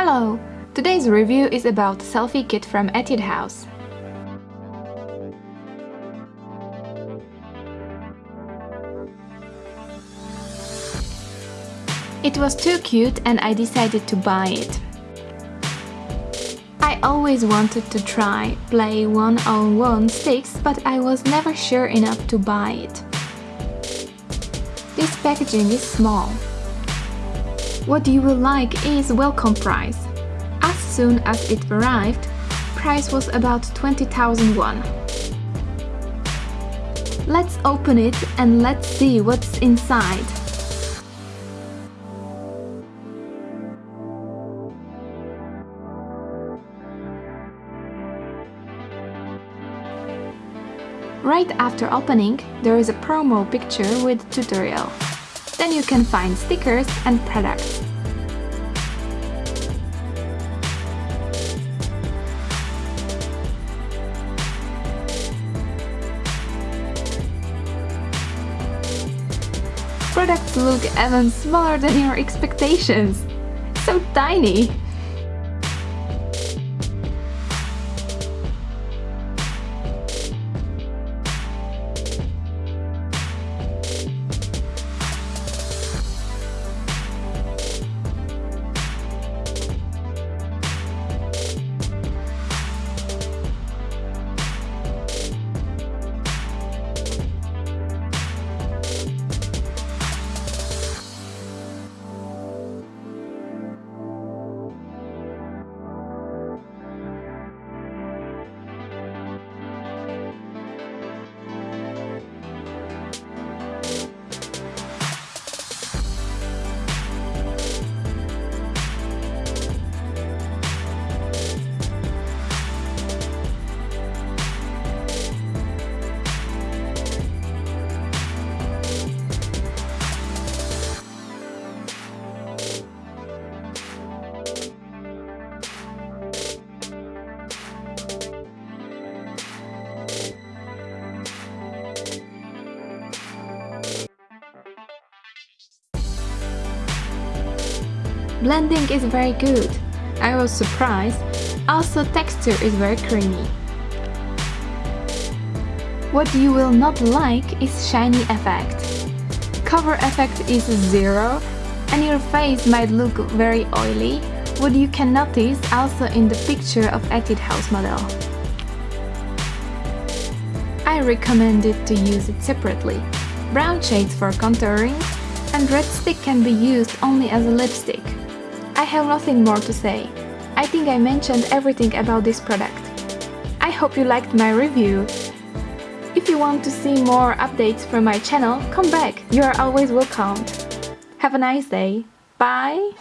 Hello! Today's review is about selfie kit from Etude House. It was too cute and I decided to buy it. I always wanted to try play one-on-one sticks, but I was never sure enough to buy it. This packaging is small. What you will like is welcome price. As soon as it arrived, price was about 20,000 won. Let's open it and let's see what's inside. Right after opening, there is a promo picture with tutorial. Then you can find stickers and products. Products look even smaller than your expectations. So tiny! Blending is very good. I was surprised. Also texture is very creamy. What you will not like is shiny effect. Cover effect is zero and your face might look very oily, what you can notice also in the picture of Etude House model. I recommend it to use it separately. Brown shades for contouring and red stick can be used only as a lipstick. I have nothing more to say. I think I mentioned everything about this product. I hope you liked my review. If you want to see more updates from my channel, come back, you are always welcome. Have a nice day. Bye!